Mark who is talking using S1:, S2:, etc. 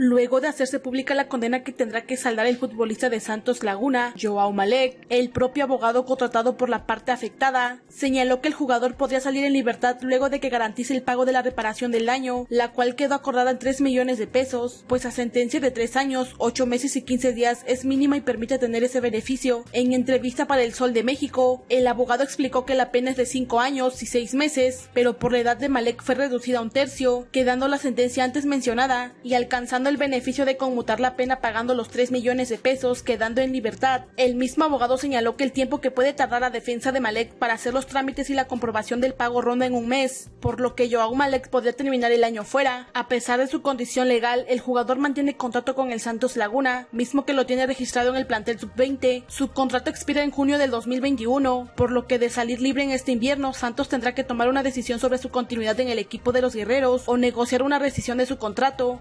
S1: luego de hacerse pública la condena que tendrá que saldar el futbolista de Santos Laguna, Joao Malek. El propio abogado contratado por la parte afectada señaló que el jugador podría salir en libertad luego de que garantice el pago de la reparación del daño, la cual quedó acordada en 3 millones de pesos, pues la sentencia de 3 años, 8 meses y 15 días es mínima y permite tener ese beneficio. En entrevista para El Sol de México, el abogado explicó que la pena es de 5 años y 6 meses, pero por la edad de Malek fue reducida a un tercio, quedando la sentencia antes mencionada y alcanzando el beneficio de conmutar la pena pagando los 3 millones de pesos, quedando en libertad. El mismo abogado señaló que el tiempo que puede tardar la defensa de Malek para hacer los trámites y la comprobación del pago ronda en un mes, por lo que Joao Malek podría terminar el año fuera. A pesar de su condición legal, el jugador mantiene contrato con el Santos Laguna, mismo que lo tiene registrado en el plantel sub-20. Su contrato expira en junio del 2021, por lo que de salir libre en este invierno, Santos tendrá que tomar una decisión sobre su continuidad en el equipo de los guerreros o negociar una rescisión de su contrato.